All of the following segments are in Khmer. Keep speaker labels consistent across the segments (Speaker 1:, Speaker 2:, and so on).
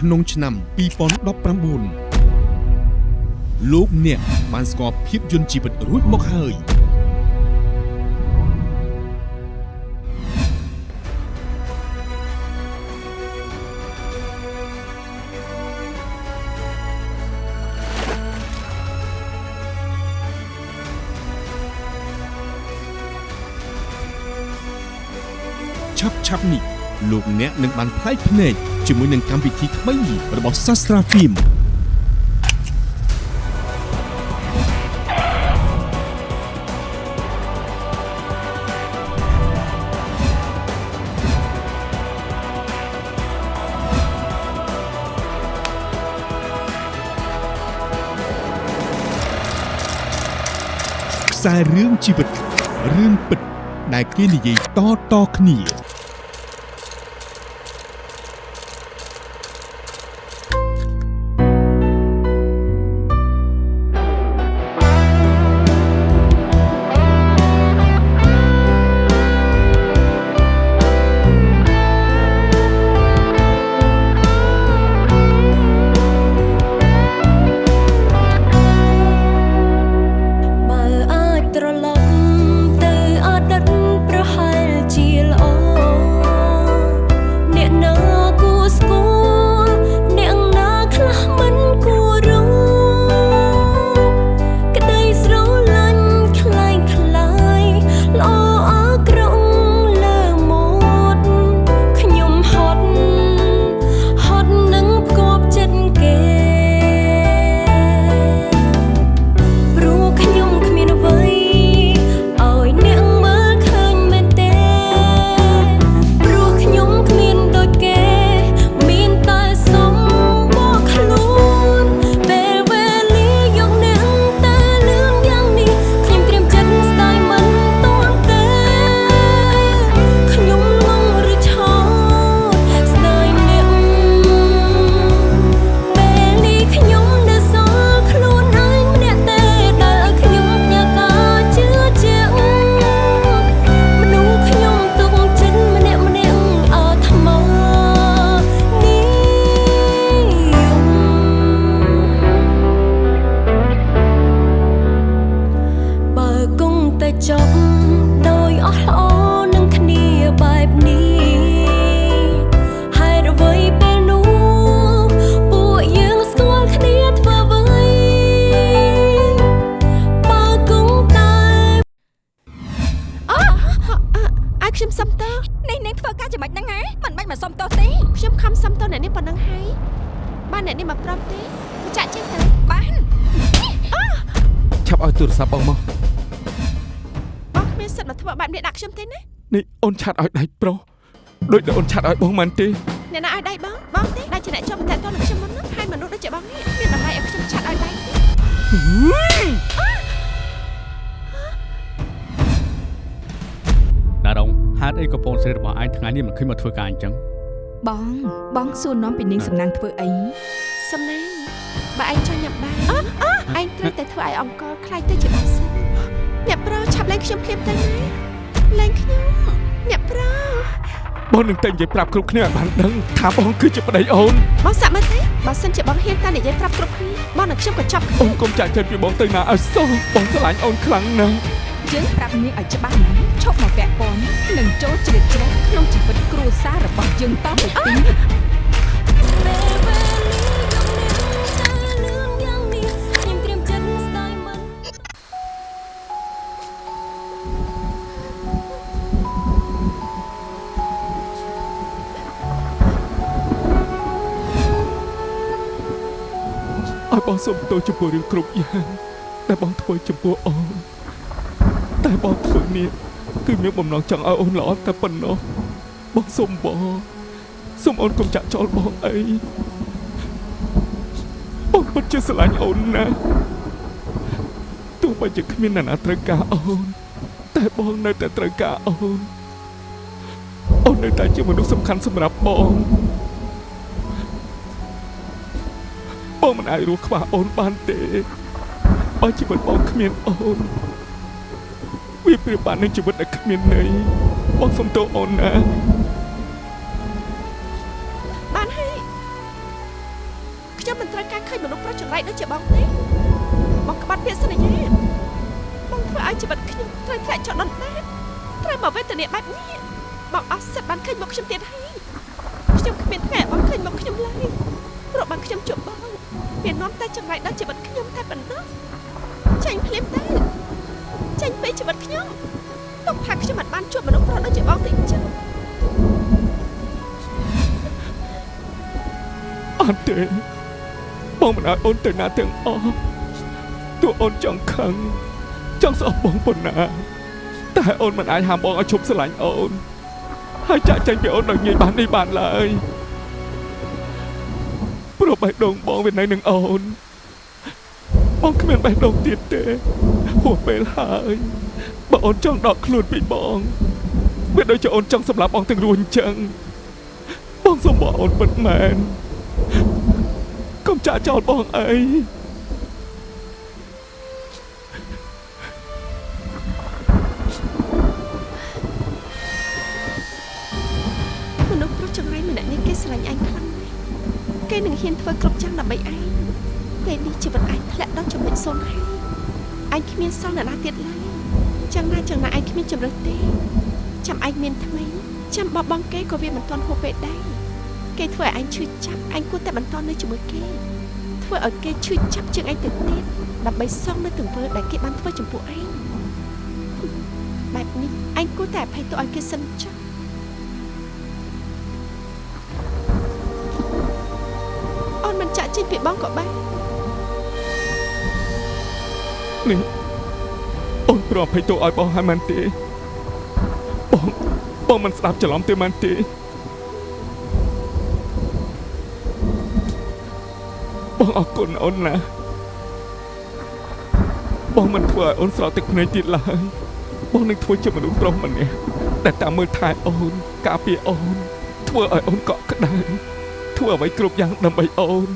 Speaker 1: ក្នុងឆ្នាំ2019លោកអ្នកបានស្គាល់ភាពយន្តជីវិតរួចមកហើយឆាប់ឆាប់នេះ លោកអ្នកនឹងបានផ្លែកភ្នែកជាមួយនឹងកម្មវិធីថ្មីរបស់ Sastra Film ខ្សែរឿងជីវិតរឿងពិតដែលគេនិយាយតៗគ្នា
Speaker 2: ទោសទេខ្ញុំខំសុំទោសអ្នកនេះប៉ុណ្ណឹ
Speaker 3: ងហើយបានអ្នកនេះមកប្រាប់ទេទៅចាក់ចេញទៅ
Speaker 2: បាន
Speaker 4: ឆាប់ឲ្យទូរស័ព្ទបងមក
Speaker 3: បងគ្មានសិទ្ធិមកធ្វើបែបនេះដាក់ខ្ញុំទេណា
Speaker 4: នេះអូនឆាត់ឲ្យដៃប្រុសដូចដែលអូនឆាត់ឲ្យបងមិនទេ
Speaker 3: អ្នកណាឲ្យដៃបងបងទេដែលជាអ្នកជាប់តែតនឹងខ្ញុំមុនហ្នឹងហើយមនុស្សដូចជាបងនេះមានតម្លៃឲ្យខ្ញុំឆាត់ឲ្យដៃទេ
Speaker 5: ណារងហេតុអីក៏ពូនស្រីរបស់ឯងថ្ងៃនេះមិនឃើញមកធ្វើការអញ្ចឹង
Speaker 6: បងបងសួរនាំពីនាងសំណាងធ្វើអី
Speaker 3: សំណាងបើឯងចង់ញ៉ាំបាយអឺឯងត្រូវតែធ្វើឲ្យអង្គលខ្លាចទៅជាបងសិនអ្នកប្រុសឆាប់លែងខ្ញុំភ្លាមទៅណាលែងខ្ញុំអ្នកប្រុស
Speaker 4: បងនឹងតែនិយាយប្រាប់គ្រប់គ្នាឲ្យបានដឹងថាបងគឺជាប្តីអូន
Speaker 3: បងសាក់មើលទេបើសិនជាបងហ៊ានតែនិយាយប្រាប់គ្រប់គ្នាបងនឹងខ្ញុំក៏ចាប់
Speaker 4: អូនកុំចាក់ចិត្តពីបងទៅណាឲ្យសោះបងស្រឡាញ់អូនខ្លាំងណាស់
Speaker 6: យើងប្រាប់នាងឲ្យច្បាស់ណាស់ឈប់មកពាក់ព័ន្ធនិងចូលជ្រៀតជ្រែកក្នុងជីវិតគ្រួសាររបស់យើងតទៅទី
Speaker 2: ពេលវេលាយកអ្នកតែលឿនយ៉ាងនេះខ្ញុំត្រៀមចិត្តស្ដាយមិន
Speaker 4: ឲ្យបងសូមទោសចំពោះរឿងគ្រប់យ៉ាងដែលបងធ្វើចំពោះអូន តែបងធ្វើនេះគឺមានបំណងចង់ឲ្យអូនល្អតែប៉ុណ្ណោះបងសូមបងសូមអូនកុំចាក់ចោលបងអីបងពិតជាស្រឡាញ់អូនណាស់ទោះបីជាគ្មានអ្នកណាត្រូវការអូន តែបងនៅតែត្រូវការអូនអូននៅតែជាមនុស្សសំខាន់សម្រាប់បងបងមិនអាចរស់ខ្វះអូនបានទេបើជីវិតបងគ្មានអូន វាប្រៀបបាននឹងជីវិតដែលគ្មានន័យបងសុំទោសអូនណា
Speaker 3: បានហើយខ្ញុំមិនត្រូវការឃើញមនុស្សប្រុសចង្រៃដូចជាបងទេបងក្បត់ពាក្យសន្យាបងធ្វើឲ្យជីវិតខ្ញុំត្រូវធ្លាក់ចុះដុនដាបត្រូវមកវេទនាបែបនេះបងអស់សិទ្ធបានឃើញមុខខ្ញុំទៀតហើយខ្ញុំគ្មានថ្ងៃបងឃើញមុខខ្ញុំឡើយព្រោះបងខ្ញុំជួបបងវានាំតែចង្រៃដល់ជីវិតខ្ញុំតែប៉ុណ្ណោះចាញ់ភ្លាមទៅ ចាញ់ពីជីវិតខ្ញុំទុកថាខ្ញុំមិនបានជួបមនុស្សប្រុសដូចជាបងទេចុះ
Speaker 4: អត់ទេបងមិនឲ្យអូនទៅណាទាំងអស់ទោះអូនចង់ខឹងចង់ស្អប់បងប៉ុណ្ណា តែអូនមិនអាចហាមបងឲ្យឈប់ស្រឡាញ់អូនហើយចាក់ចេញពីអូនដោយងាយបាននេះបានឡើយព្រោះបេះដូងបងវានៅនឹងអូនបងគ្មានបេះដូងទៀតទេ ហួសពេលហើយបើអូនចង់ដកខ្លួនពីបងវាដូចជាអូនចង់សម្លាប់បងទាំងរួចអញ្ចឹងបងសុំបងអូនពិតមែនកុំចាក់ចោលបងអី
Speaker 3: មនុស្សប្រុសចង្រៃម្នាក់នេះគេស្រឡាញ់ឯងខ្លាំងណាស់គេនឹងហ៊ានធ្វើគ្រប់យ៉ាងដើម្បីឯងពេលនេះជីវិតឯងធ្លាក់ដល់ចំណុចសូន្យហើយ ឯងគ្មានសល់អ្នកណាទៀតឡើយ chẳng ណា chẳng ណាឯងគ្មានជំរឹះទេចាំឯងមានថ្មីចាំបបបងគេក៏វាមិនទាន់ហួសពេលដែរគេធ្វើឲ្យឯងឈឺចាប់ឯងគួរតែបន្តនៅជាមួយគេធ្វើឲ្យគេឈឺចាប់ជាងឯងទៅទៀតដើម្បីសងនៅទង្វើដែលគេបានធ្វើចំពោះឯងបែបនេះឯងគួរតែអភ័យទោសឲ្យគេសិនចុះអូនមិនចាក់ចេញពីបងក៏បាន
Speaker 4: នេះអូនប្រអភ័យទោសឲ្យបងហើយមែនទេបងបងមិនស្ដាប់ច្រឡំទេមែនទេបងអរគុណអូនណាបងមិនធ្វើឲ្យអូនស្រោតទឹកភ្នែកទៀតឡើយបងនឹងធ្វើជាមនុស្សប្រុសម្នាក់ដែលតាមមើលថែអូនការពារអូនធ្វើឲ្យអូនកក់ក្ដៅធ្វើអ្វីគ្រប់យ៉ាងដើម្បីអូន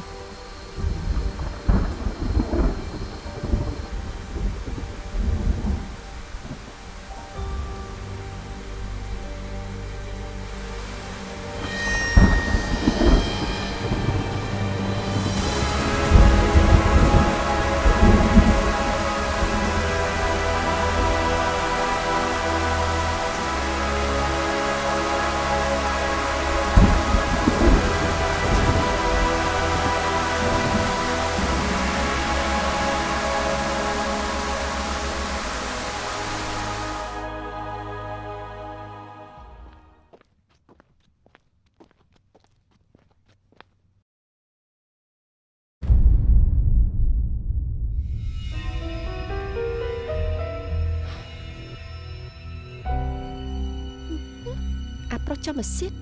Speaker 3: ចាំមកសៀត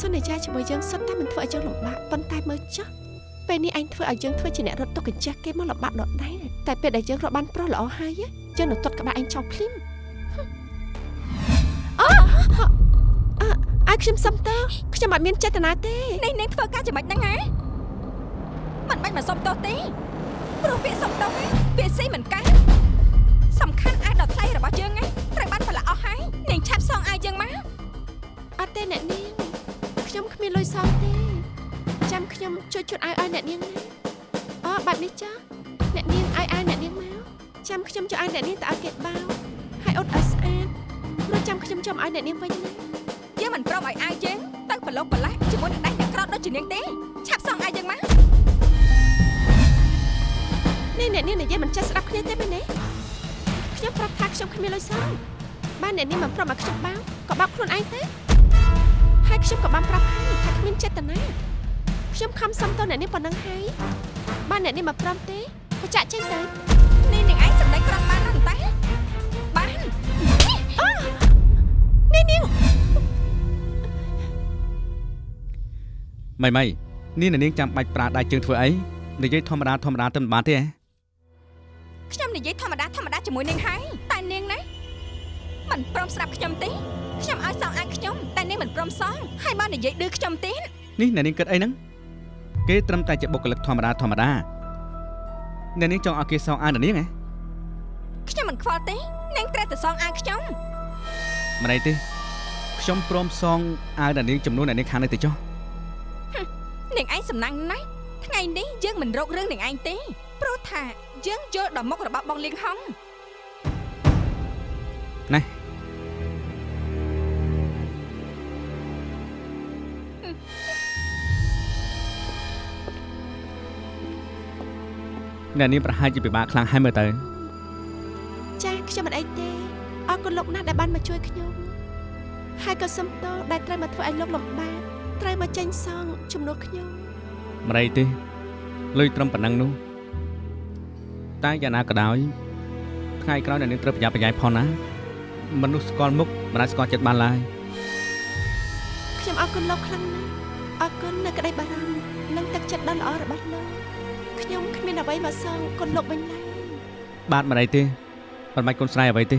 Speaker 3: សន្យាជាមួយយើងសុទ្ធតែមិនធ្វើឲ្យយើងលំបាកប៉ុន្តែមើលចុះពេលនេះឯងធ្វើឲ្យយើងធ្វើជាអ្នករត់ទុកកញ្ចាស់គេមកលំបាកដដែលតែពេលដែលយើងរកបានប្រុសល្អហើយយើងនឹងទាត់ក្បាលឯងចោលភ្លាមអូអើឲ្យខ្ញុំសុំតើខ្ញុំអត់មានចេតនាទេ
Speaker 6: នេះនាងធ្វើការចំណេចហ្នឹងហ៎មិនបាច់មកសុំទោសទេព្រោះពាក្យសុំទោសហ្នឹងពាក្យស៊ីមិនកើតសំ
Speaker 3: ទេអ្នកនាងខ្ញុំគ្មានលុយសងទេចាំខ្ញុំជួយជូនឲ្យឲ្យអ្នកនាងណាអូបែបនេះចាអ្នកនាងឲ្យឲ្យអ្នកនាងមកចាំខ្ញុំជួយឲ្យអ្នកនាងទៅឲ្យគេបោហើយអត់ឲ្យស្អាតព្រោះចាំខ្ញុំចាំឲ្យអ្នកនាងវិញណា
Speaker 6: យើងមិនព្រមឲ្យអាយយើងទៅប្រឡូកប្រឡាស់ជាមួយនឹងដៃអ្នកក្រោតដូចជានាងទេឆាប់សងអាយយើងមក
Speaker 3: នេះអ្នកនាងនិយាយមិនចេះស្ដាប់គ្នាទេមែនទេខ្ញុំប្រាប់ថាខ្ញុំគ្មានលុយសងបានអ្នកនាងមិនព្រមឲ្យខ្ញុំបោក៏បោកខ្លួនឯងទេ ហើយខ្ញុំក៏បានប្រាប់ហើយថាគ្មានចេតនាខ្ញុំខំសុំតអ្នកនាងប៉ុណ្ណឹងហើយបានអ្នកនាងមិនព្រមទេក៏ចាក់ចេញទៅ
Speaker 6: នេះនាងឯងសម្ដែងក្រំបានណាស់តាបាន
Speaker 3: នេះនាង
Speaker 5: ម៉ៃម៉ៃនេះនាងចាំបាច់ប្រើដៃជើងធ្វើអីនិយាយធម្មតាធម្មតាទៅមិនបានទេហ៎
Speaker 6: ខ្ញុំនិយាយធម្មតាធម្មតាជាមួយនាងហើយតែនាងណាមិនព្រមស្ដាប់ខ្ញុំទេ ខ្ញុំឲ្យសងអាយខ្ញុំតែនាងមិនព្រមសងហើយមកនិយាយឌឺខ្ញុំទេ
Speaker 5: នេះអ្នកនាងគិតអីហ្នឹងគេត្រឹមតែជាបុគ្គលិកធម្មតាធម្មតាអ្នកនាងចង់ឲ្យគេសងអានអ្នកនាងហ៎
Speaker 6: ខ្ញុំមិនខ្វល់ទេនាងត្រូវតែសងអាយខ្ញុំ
Speaker 5: មិនអីទេខ្ញុំព្រមសងអាវអ្នកនាងចំនួនអ្នកនាងខាងនេះទៅចុះ
Speaker 6: នាងឯងសំណាងណាស់ថថ្ងៃនេះយើងមិនរករឿងនឹងឯងទេព្រោះថាយើងយល់ដល់មុខរបស់បងលៀងហង
Speaker 5: ណា អ្នកនាងប្រហែលជាពិបាកខ្លាំងហើយមើលទៅ
Speaker 3: ចាខ្ញុំមិនអីទេអរគុណលោកណាស់ដែលបានមកជួយខ្ញុំហើយក៏សំទោសដែលត្រូវមកធ្វើឲ្យលោកលំបាកត្រូវមកចេញសងជំនួសខ្ញុំ
Speaker 5: ម្រៃទេលុយត្រឹមប៉ុណ្ណឹងនោះតែយ៉ាងណាក៏ដោយថ្ងៃក្រោយអ្នកនាងត្រូវប្រយ័ត្នប្រយែងផងណាមនុស្សស្គាល់មុខមិនអាចស្គាល់ចិត្តបានឡើយ
Speaker 3: ខ្ញុំអរគុណលោកខ្លាំងណាស់អរគុណនៅក្តីបារម្ភនិងទឹកចិត្តដ៏ល្អរបស់លោក ខ្ញុំគ្មានអ្វីមកសងគុណលោកវិញឡើយ
Speaker 5: បាទម្រៃទេមិនបាច់គុណស្រ័យអ្វីទេ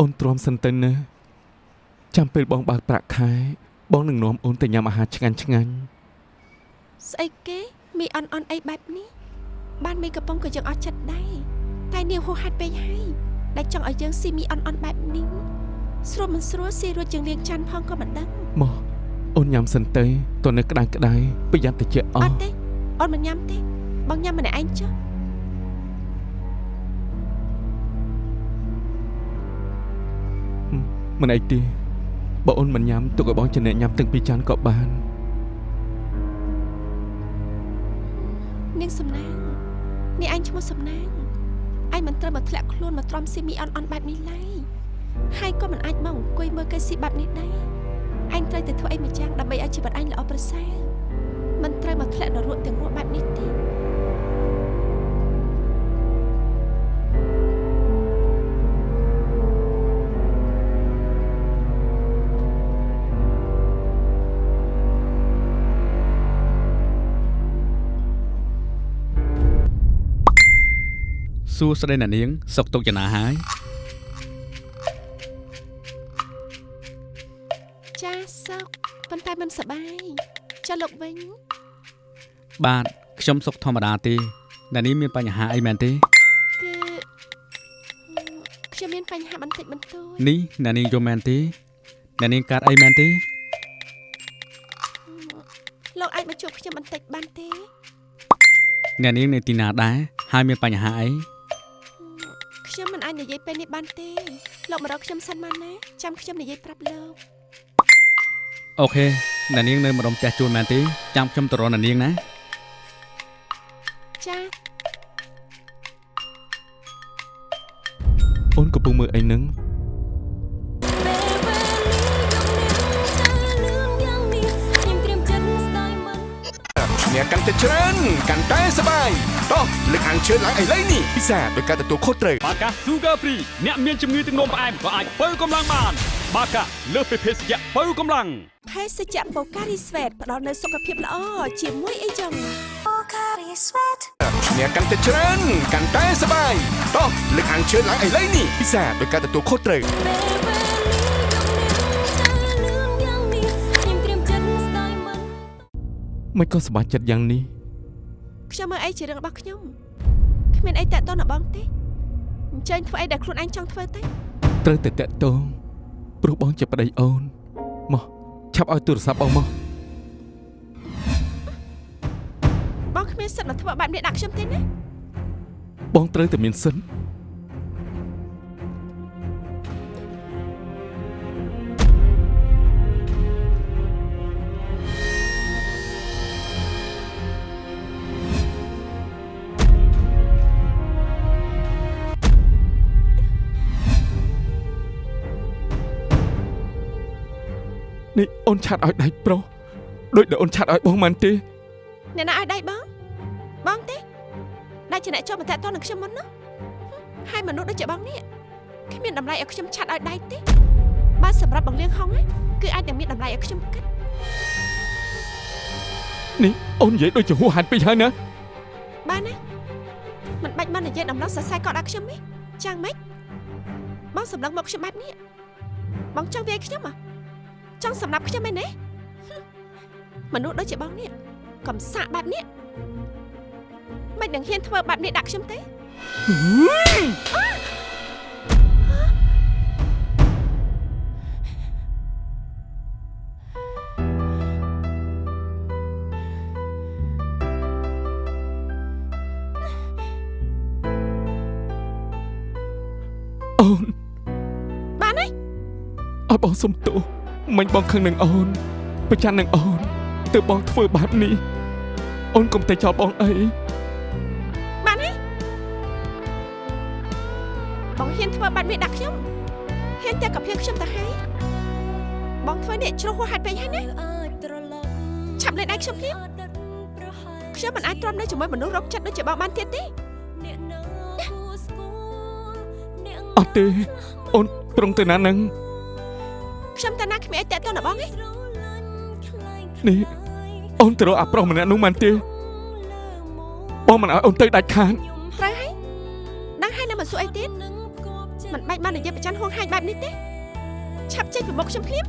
Speaker 4: អូនទ្រាំសិនទៅណាចាំពេលបងបើកប្រាក់ខែ បងនឹងនាំអូនទៅញ៉ាំអាហារឆ្ងាញ់ឆ្ងាញ់
Speaker 3: ស្អីគេមីអន់អន់អីបែបនេះ បានមីកំពុងក៏យើងអត់ចិត្តដែរតែនាងហួសហេតុពេកហើយដែលចង់ឲ្យយើងស៊ីមីអន់អន់បែបនេះស្រួលមិនស្រួលស៊ីរួចជាងលៀងច័ន្ទផងក៏មិនដឹង
Speaker 4: មកអូនញ៉ាំសិនទៅតើនៅក្តៅក្តៅប្រយ័ត្នតិចអ
Speaker 3: អ
Speaker 4: ស់
Speaker 3: ត់ទេអូនមិនញ៉ាំទេបងញ៉ាំម្នាក់ឯងចុះ
Speaker 4: មិនអីទេបើអូនមិនញ៉ាំទុកឲ្យបងជាអ្នកញ៉ាំទាំងពីរចានក៏បាន
Speaker 3: នាងសំណាង នាងឯងឈ្មោះសំណាងឯងមិនត្រូវមកធ្លាក់ខ្លួនមកទ្រាំស៊ីមីអន់អន់បែបនេះឡើយហើយក៏មិនអាចមកអង្គុយមើលគេស៊ីបែបនេះដែរឯងត្រូវតែធ្វើអីម្យ៉ាងដើម្បីឲ្យជីវិតឯងល្អប្រសើរមិនត្រូវមកធ្លាក់នរកទាំងរស់បែបនេះទេ
Speaker 5: សួស្តីអ្នកនាង សុខទុក្ខយ៉ាងណាហើយ
Speaker 3: ចាសុកប៉ុន្តែមិនសប្បាយចាលោកវិញ
Speaker 5: បាទខ្ញុំសុខធម្មតាទេអ្នកនាងមានបញ្ហាអីមែនទេ
Speaker 3: គឺខ្ញុំមានបញ្ហាបន្តិចបន្តួច
Speaker 5: នេះអ្នកនាងយល់មែនទេអ្នកនាងកើតអីមែនទេ
Speaker 3: លោកអាចមកជួបខ្ញុំបន្តិចបានទេ
Speaker 5: អ្នកនាងនៅទីណាដែរហើយមានបញ្ហាអី
Speaker 3: ខ្ញុំមិន អាចនិយាយពេលនេះបានទេលោកមករកខ្ញុំសិនមកណាចាំខ្ញុំនិយាយប្រាប់លោក
Speaker 5: អូខេអ្នកនាងនៅម្ដុំផ្ទះជួលមែនទេចាំខ្ញុំទៅរកអ្នកនាងណា
Speaker 3: ចា
Speaker 4: អូនកំពុងមើលអីហ្នឹង
Speaker 7: អ្នកកាន់តែច្រើនកាន់តែសប្បាយតោះលើកអានជឿនឡើងឥឡូវនេះពិសាដោយការទទួលខុសត្រូវ
Speaker 8: បាកា Sugar Free អ្នកមានជំងឺទឹកនោមផ្អែមក៏អាចបើកម្លាំងបាន បាកាលើសពីភេសជ្ជៈបើកម្លាំង
Speaker 3: ភេសជ្ជៈបូការីស្វេតផ្ដល់នូវសុខភាពល្អជាមួយអីចឹង
Speaker 7: អ្នកកាន់តែច្រើនកាន់តែសប្បាយតោះលើកអានជឿនឡើងឥឡូវនេះពិសាដោយការទទួលខុសត្រូវ
Speaker 4: មិនក៏សប្បាយចិត្តយ៉ាងនេះ
Speaker 3: ខ្ញុំមើលអីជារឿងរបស់ខ្ញុំគ្មានអីតាក់ទងដល់បងទេអញ្ចឹងធ្វើអីដែលខ្លួនឯងចង់ធ្វើទៅ
Speaker 4: ត្រូវតែតាក់ទងព្រោះបងជាប្តីអូនមកឆាប់ឲ្យទូរស័ព្ទបងមក
Speaker 3: បងគ្មានសិទ្ធិមកធ្វើបែបនេះដាក់ខ្ញុំទេណា
Speaker 4: បងត្រូវតែមានសិន នេះអូនឆាត់ឲ្យដៃប្រុសដូចដែលអូនឆាត់ឲ្យបងមិនទេ
Speaker 3: អ្នកណាឲ្យដៃបងបងទេដែលជាអ្នកចូលមកតាក់ទងនឹងខ្ញុំមុននោះហើយមនុស្សដូចជាបងនេះគ្មានតម្លៃឲ្យខ្ញុំឆាត់ឲ្យដៃទេបើសម្រាប់បងលៀងហុងណាគឺអាចនឹងមានតម្លៃឲ្យខ្ញុំគិត
Speaker 4: នេះអូននិយាយដូចជាហួសហេតុពេកហើយណា
Speaker 3: បានណាមិនបាច់មកនិយាយដំណោះសរសៃកោតដាក់ខ្ញុំទេចាំងម៉េចបងសម្លឹងមកខ្ញុំបែបនេះបងចង់វាយខ្ញុំហ៎ ចង់សម្លាប់ខ្ញុំឯណែហឹមមនុស្សដូចជាបងនេះកំសាកបែបនេះមិននឹងហ៊ានធ្វើបែបនេះដាក់ខ្ញុំទេ
Speaker 4: អូន
Speaker 3: បានហើយ
Speaker 4: ឲ្យបងសុំទោស មិញបងខឹងនឹងអូនប្រច័ណ្ឌនឹងអូនទើបបងធ្វើបែបនេះអូនកុំតែចោលបងអី
Speaker 3: បានហើយបងហ៊ានធ្វើបែបនេះដាក់ខ្ញុំហ៊ានតែកាភៀខ្ញុំទៅហើយបងធ្វើនេះជ្រុះហួសហេតុពេកហើយណាឆាប់លេងដៃខ្ញុំភ្លាមខ្ញុំមិនអាចទ្រាំនៅជាមួយមនុស្សរកចិត្តដូចជាបងបានទៀតទេ
Speaker 4: អត់ទេអូនត្រង់ទៅណានឹង
Speaker 3: ខ្ញុំតាណាគ្មានអីតាក់ទងដល់បងទេ
Speaker 4: នេះអូនទៅរកអាប្រុសម្នាក់នោះមែនទេបងមិនឲ្យអូនទៅដាច់ខាត
Speaker 3: ត្រូវហើយដឹងហើយនៅមិនសួរអីទៀតមិនបាច់បាននិយាយប្រច័នហួងហាញបែបនេះទេឆាប់ចេញពីមុខខ្ញុំភ្លាម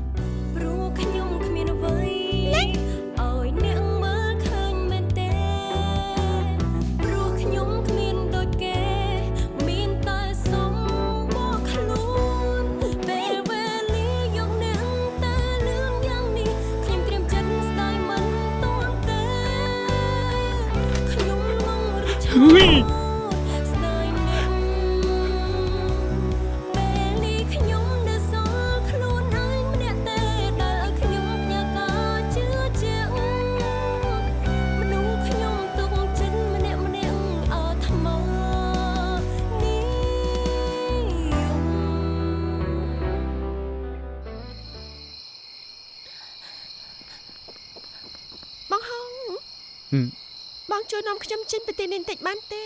Speaker 5: រ បន្តិច
Speaker 3: បានទេ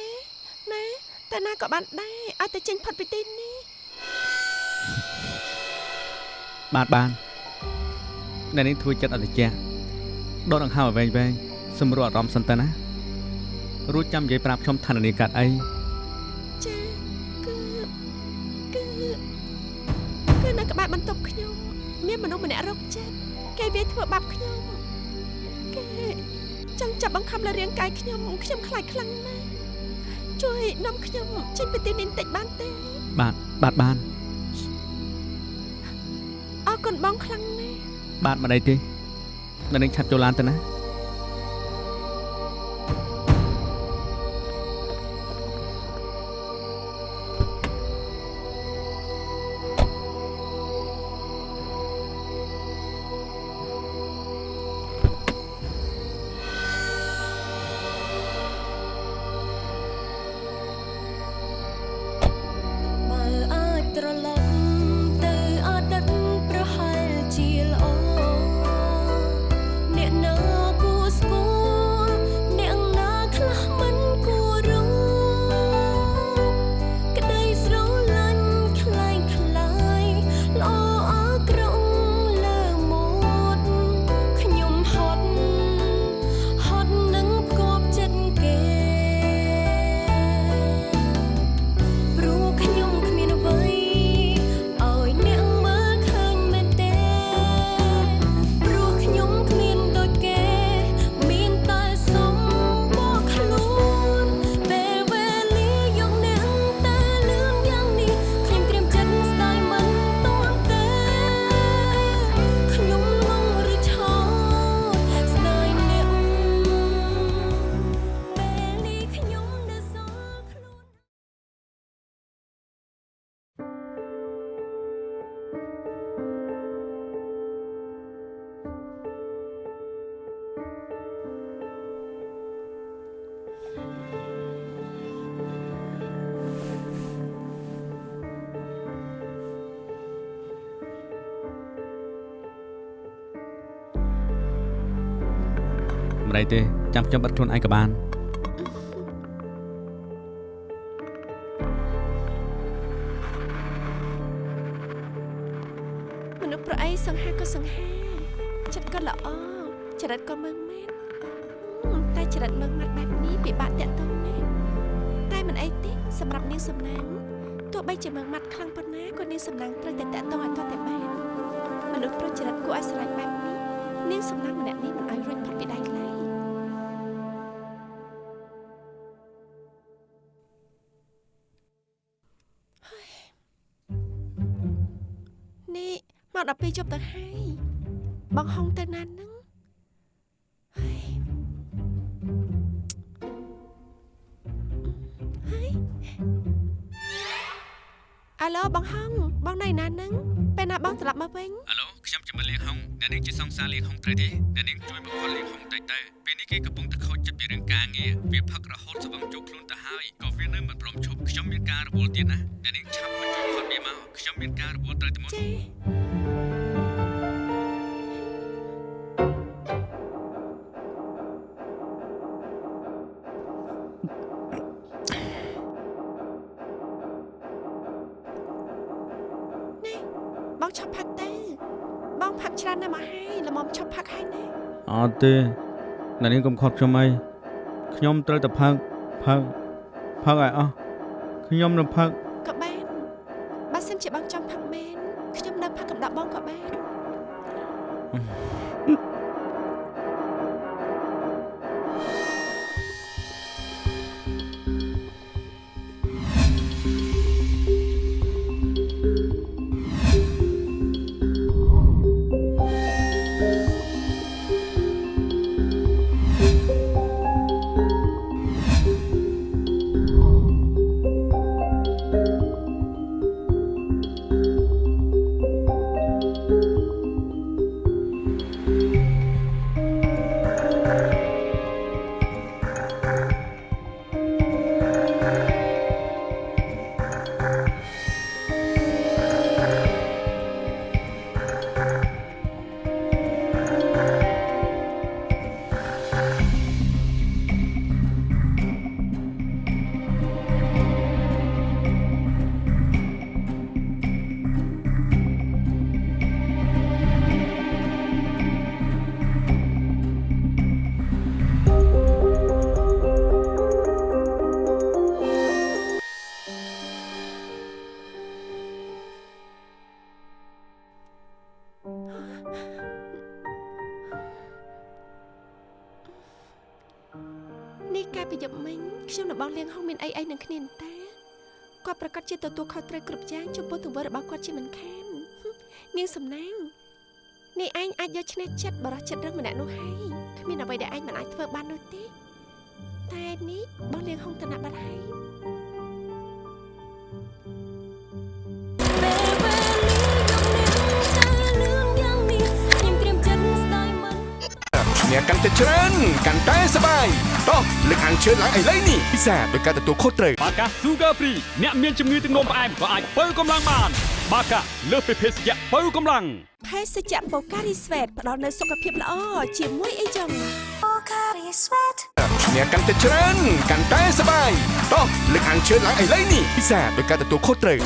Speaker 3: ណាតែណាក៏បានដែរឲ្យតែចេញផុតពីទីនេះ
Speaker 1: បាទបានអ្នកនេះធ្វើចិត្តអត់ត្រជាក់ដកដង្ហើមឲ្យវែងវែងសម្រួលអារម្មណ៍សិនទៅណារួចចាំនិយាយប្រាប់ខ្ញុំឋាននាកាត់អី
Speaker 3: ចាគឺគឺគឺនៅក្បែរបន្ទប់ខ្ញុំ មានមនុស្សម្នាក់រកចិត្តគេវាយធ្វើបាបខ្ញុំគេចង់ចាប់បង្ខំលើរាងកាយខ្ញុំខ្ញុំខ្លាចខ្លាំងណាស់ ជួយនាំខ្ញុំចេញពីទីនេះបន្តិចបានទេ
Speaker 1: បាទបាទបាន
Speaker 3: អរគុណបងខ្លាំងណាស់
Speaker 1: បាទមិនអីទេអ្នកនឹងឆាប់ចូលឡានទៅណា
Speaker 5: មិនអីទេចាំខ្ញុំ
Speaker 1: បិទខ្លួនឯងក៏បាន
Speaker 3: មនុស្សប្រអីសង្ហាក៏សង្ហាចិត្តក៏ល្អចរិតក៏មឹងម៉ាត់ហឹមតែចរិតមឹងម៉ាត់បែបនេះពិបាកតាក់ទងណាស់តែមិនអីទេសម្រាប់នាងសំណាងទោះបីជាមឹងម៉ាត់ខ្លាំងប៉ុណ្ណាក៏នាងសំណាងត្រូវតែតាក់ទងឲ្យទាល់តែបានមនុស្សប្រុសចរិតគួរឲ្យស្រឡាញ់បែបនេះនាងសំណាងម្នាក់នេះមិនឲ្យរួចផុតពីដៃឡើយ 12ជប់ទៅហើយបងហុងទៅណាហ្នឹងហើយហើយអាឡូបងហុងបងនៅណាហ្នឹងពេលណាបងត្រឡប់មកវិញ
Speaker 5: អាឡូខ្ញុំជាមកលៀងហុងអ្នកនាងជាសង្សារលៀងហុងត្រូវទេអ្នកនាងជួយមកខលលៀងហុងទៅទៅ បង
Speaker 3: ឈប់ផឹកទៅបងផឹកច្រើនណាស់មកហើយល្មមឈប់ផឹកហើយណា
Speaker 5: អត់ទេអ្នកនាងកុំខត់ខ្ញុំអីខ្ញុំត្រូវតែផឹកផឹកផឹកឲ្យអស់ខ្ញុំនឹងផឹក
Speaker 3: ពីយប់មិញខ្ញុំនិងបងលៀងហុងមានអីអីនឹងគ្នាទេគាត់ប្រកាសជាទទួលខុសត្រូវគ្រប់យ៉ាងចំពោះទង្វើរបស់គាត់ជាមិនខាននាងសំណាងនេះឯងអាចយកឈ្នះចិត្តបរោះចិត្តរឹងម្នាក់នោះហើយគ្មានអ្វីដែលឯងមិនអាចធ្វើបាននោះទេតែនេះបងលៀងហុងទៅណាបាត់ហើយ
Speaker 7: អ្នកកាន់តែច្រើនកាន់តែសប្បាយតោះលើកអានជឿនឡើងឥឡូវនេះពិសាដោយការទទួលខុសត្រូវ
Speaker 8: បាកា Sugar Free អ្នកមានជំងឺទឹកនោមផ្អែមក៏អាចបើកម្លាំងបាន បាកាលើសពីភេសជ្ជៈបើកម្លាំង
Speaker 3: ភេសជ្ជៈបូការីស្វេតផ្ដល់នូវសុខភាពល្អជាមួយអីចឹង
Speaker 7: អ្នកកាន់តែច្រើនកាន់តែសប្បាយតោះលើកអានជឿនឡើងឥឡូវនេះពិសាដោយការទទួលខុសត្រូវ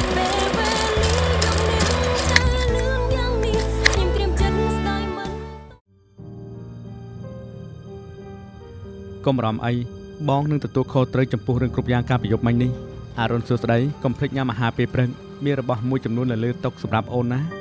Speaker 5: កុំបារម្ភអីបងនឹងទទួលខុសត្រូវចំពោះរឿងគ្រប់យ៉ាងការប្រយុទ្ធមិញនេះអរុនសួស្ដីកុំភ្លេចញ៉ាំអាហារពេលព្រឹកមានរបស់មួយចំនួននៅលើតុសម្រាប់អូនណា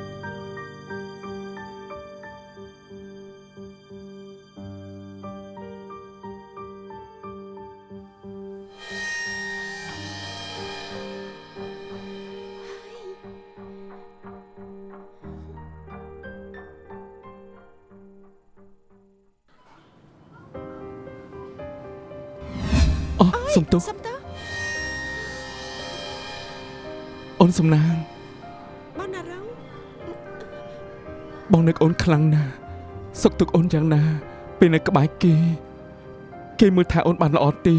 Speaker 4: សុំទោស
Speaker 3: សុំតើ
Speaker 4: អូនសំណាង
Speaker 3: បងណារង
Speaker 4: បងនឹកអូនខ្លាំងណាស់សុខទុក្ខអូនយ៉ាងណា ពេលនៅក្បែរគេ គេមើលថាអូនបានល្អទេ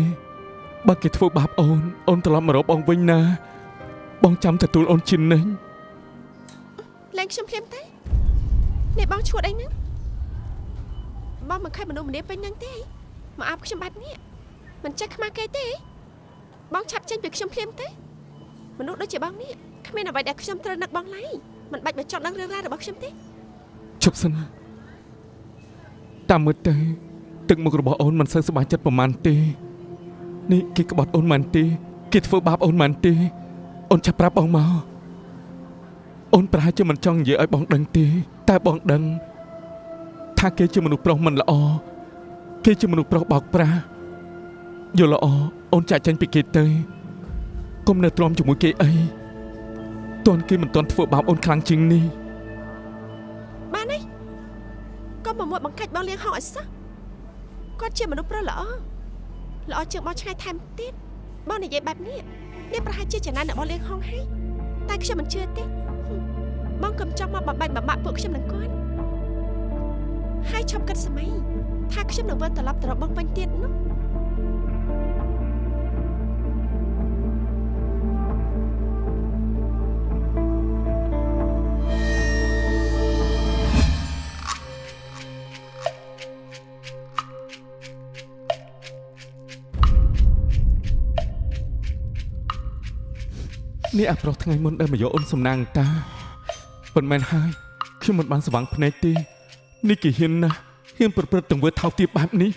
Speaker 4: បើគេធ្វើបាបអូនអូនត្រឡប់មករកបងវិញណា បងចាំទទួលអូនជានិញ
Speaker 3: លែងខ្ញុំភ្លាមទេនេះបងឈួតអីហ្នឹងបងមិនខែមនុស្សម្នាពេញហ្នឹងទេមកអាប់ខ្ញុំបែបនេះ មិនចេះខ្មាស់គេទេ បងឆាប់ចេញពីខ្ញុំភ្លាមទេមនុស្សដូចជាបងនេះគ្មានអ្វីដែលខ្ញុំត្រូវនឹកបងឡើយមិនបាច់មកចង់ដឹងរឿងរ៉ាវរបស់ខ្ញុំទេ
Speaker 4: ឈប់សិនតាមមើលទៅទឹកមុខរបស់អូនមិនសូវសប្បាយចិត្តប្រហែលទេនេះគេក្បត់អូនមិនទេគេធ្វើបាបអូនមិនទេអូនចាប់ប្រាប់បងមកអូនប្រហែលជាមិនចង់និយាយឲ្យបងដឹងទេ តែបងដឹង ថាគេជាមនុស្សប្រុសមិនល្អគេជាមនុស្សប្រុសបោកប្រាស់ យល់ល្អអូនចាក់ចេញពីគេទៅកុំនៅទ្រាំជាមួយគេអីតន់គេមិនតន់ធ្វើបាបអូនខ្លាំងជាងនេះ
Speaker 3: មកមួយបង្កាច់បងលៀងហោឲ្យសោះគាត់ជាមនុស្សប្រុសល្អល្អជាងបងឆ្ងាយថែមទៀតបងនិយាយបែបនេះនេះប្រហែលជាចំណានរបស់លៀងហងហើយតែខ្ញុំមិនជឿទេហឹមបងកុំចង់មកបំបែកបំបាក់ពួកខ្ញុំនឹងគាត់ហើយឈប់គិតសម័យថាខ្ញុំនឹងវិលត្រឡប់ទៅរកបងវិញទៀតនោះ
Speaker 4: នេះអាប្រុសថ្ងៃមុនដែលមកយកអូនសំណាងតាប៉ុន្មានហើយខ្ញុំមិនបានស្វាងភ្នែកទេនេះគេហ៊ានណាស់ហ៊ានប្រព្រឹត្តទង្វើថោកទាបបែបនេះ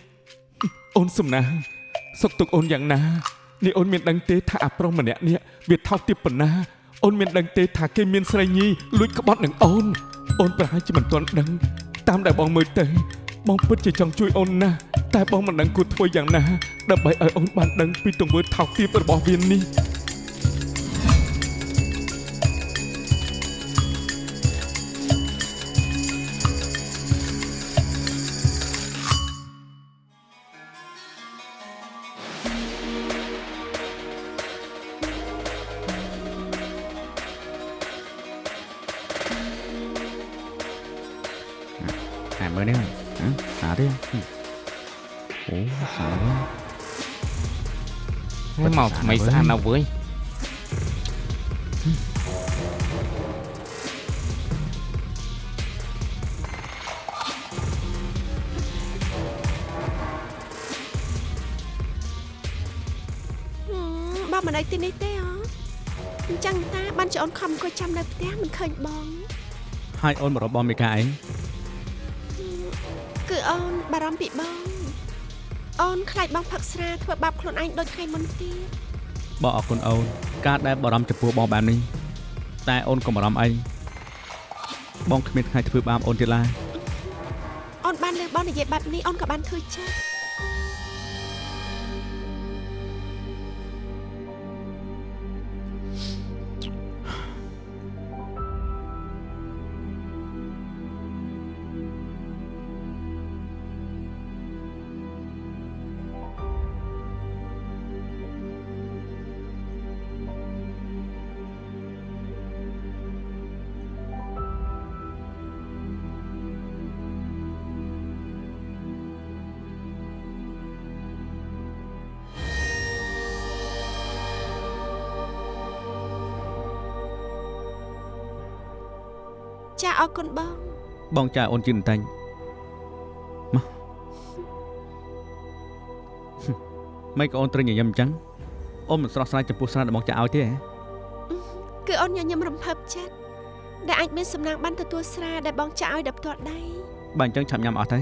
Speaker 4: អូនសំណាងសុកទុកអូនយ៉ាងណានេះអូនមានដឹងទេថាអាប្រុសម្នាក់នេះវាថោកទាបប៉ុណ្ណាអូនមានដឹងទេថាគេមានស្រីញីលួចក្បត់នឹងអូនអូនប្រហែលជាមិនទាន់ដឹងតាមដែលបងមើលទៅបងពិតជាចង់ជួយអូនណាស់តែបងមិនដឹងគួរធ្វើយ៉ាងណាដើម្បីឲ្យអូនបានដឹងពីទង្វើថោកទាបរបស់វានេះ
Speaker 5: ហើ
Speaker 9: យមកថ្មីស្អាតណាស់វើយ
Speaker 3: ហឹមបងមិនដេកទីនេះទេអ្ហ៎អញ្ចឹងតាបានចអូនខំអង្គុយចាំនៅផ្ទះមិនឃើញបង
Speaker 5: ហើយអូនមករកបងមេកាអី
Speaker 3: គឺអូនបារម្ភពីបង អូនខ្លាចបងផឹកស្រាធ្វើបាបខ្លួនឯងដូចថ្ងៃមុនទៀត
Speaker 5: បងអរគុណអូនការដែលបារម្ភចំពោះបងបែបនេះតែអូនកុំបារម្ភអីបងគ្មានថ្ងៃធ្វើបាបអូនទៀតឡើយ
Speaker 3: អូនបានលើបងនិយាយបែបនេះអូនក៏បានធ្វើចិត្ត អរគុណបង
Speaker 5: បងចាអូនជឿបន្តិចមកមិនក៏អូនត្រូវញញឹមអញ្ចឹងអូនមិនស្រស់ស្រាយចំពោះស្នាដៃបងចាឲ្យទេហ៎
Speaker 3: គឺអូនញញឹមរំភើបចិត្តដែលអាចមានសំណាងបានទទួលស្រាដែលបងចាក់ឲ្យដល់ផ្ទាល់ដៃ
Speaker 5: បើអញ្ចឹងឆាប់ញ៉ាំអស់ទៅ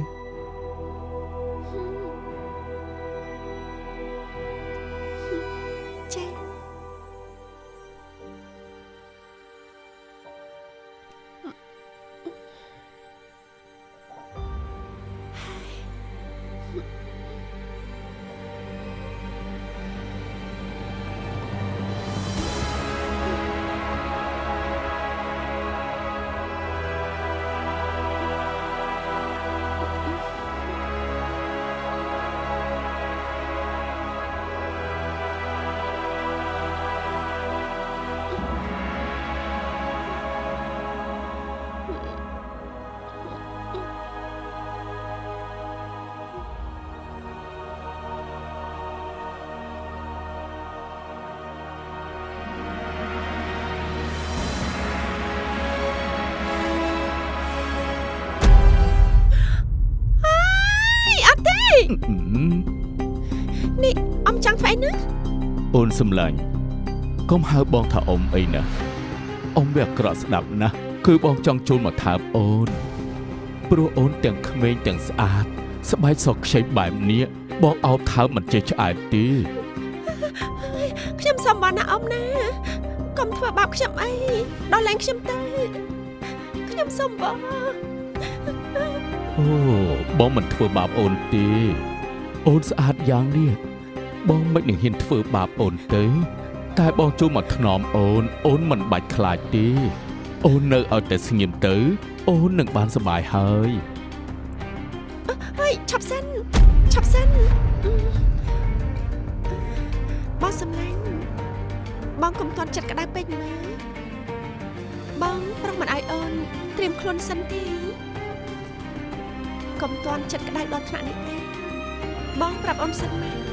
Speaker 3: អូន
Speaker 4: សំឡាញ់កុំហៅបងថាអ៊ំអីណាអ៊ំវាអាក្រក់ស្ដាប់ណាស់គឺបងចង់ចូលមកថើបអូនព្រោះអូនទាំងក្មេងទាំងស្អាត ស្បែកសខ្ចីបែបនេះបងអោបថើបមិនចេះឆ្អែតទេ
Speaker 3: ខ្ញុំសុំបងណាអ៊ំណាកុំធ្វើបាបខ្ញុំអីដល់លែងខ្ញុំទៅខ្ញុំសុំបង
Speaker 4: អូបងមិនធ្វើបាបអូនទេអូនស្អាតយ៉ាងនេះ បងមិននឹងហ៊ានធ្វើបាបអូនទេ តែបងចូលមកថ្នមអូន អូនមិនបាច់ខ្លាចទេអូននៅឲ្យតែស្ងៀមទៅ អូននឹងបានសុបាយហើយអើយឆា
Speaker 3: ប់សិនឆាប់សិនបងសំឡាញ់បងកុំតន់ចិត្តក្តៅពេកម៉ែបងប្រឹងមិនឲ្យអូនត្រៀមខ្លួនសិនទេកុំតន់ចិត្តក្តៅដល់ថ្នាក់នេះទេបងប្រាប់អូនសិនម៉ែ